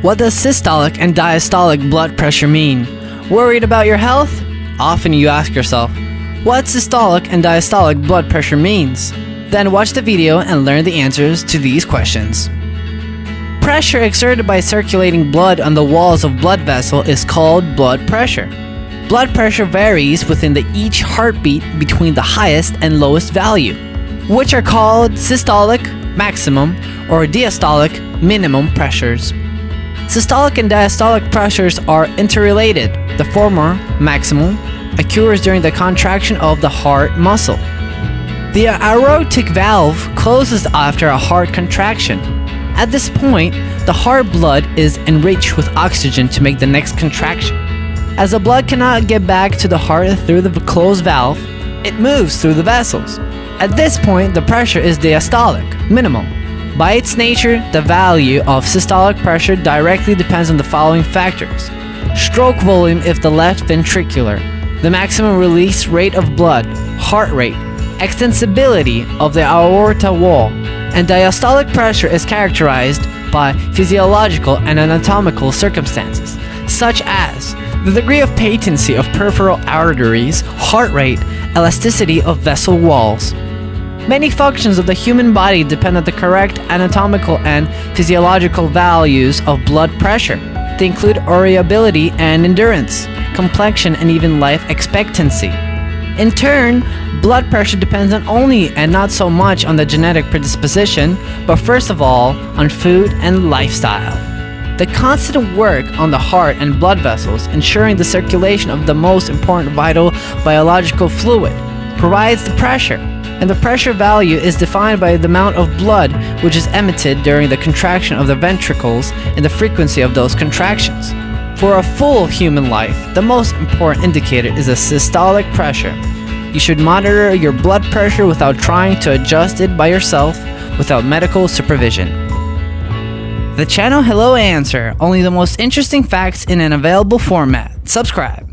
What does systolic and diastolic blood pressure mean? Worried about your health? Often you ask yourself, what systolic and diastolic blood pressure means? Then watch the video and learn the answers to these questions. Pressure exerted by circulating blood on the walls of blood vessel is called blood pressure. Blood pressure varies within the each heartbeat between the highest and lowest value, which are called systolic maximum or diastolic minimum pressures. Systolic and diastolic pressures are interrelated. The former, maximum, occurs during the contraction of the heart muscle. The aortic valve closes after a heart contraction. At this point, the heart blood is enriched with oxygen to make the next contraction. As the blood cannot get back to the heart through the closed valve, it moves through the vessels. At this point, the pressure is diastolic, minimum. By its nature, the value of systolic pressure directly depends on the following factors. Stroke volume if the left ventricular, the maximum release rate of blood, heart rate, extensibility of the aorta wall, and diastolic pressure is characterized by physiological and anatomical circumstances, such as the degree of patency of peripheral arteries, heart rate, elasticity of vessel walls, Many functions of the human body depend on the correct anatomical and physiological values of blood pressure. They include variability and endurance, complexion, and even life expectancy. In turn, blood pressure depends not only and not so much on the genetic predisposition, but first of all, on food and lifestyle. The constant work on the heart and blood vessels, ensuring the circulation of the most important vital biological fluid, provides the pressure and the pressure value is defined by the amount of blood which is emitted during the contraction of the ventricles and the frequency of those contractions. For a full human life, the most important indicator is the systolic pressure. You should monitor your blood pressure without trying to adjust it by yourself without medical supervision. The channel Hello Answer, only the most interesting facts in an available format. Subscribe.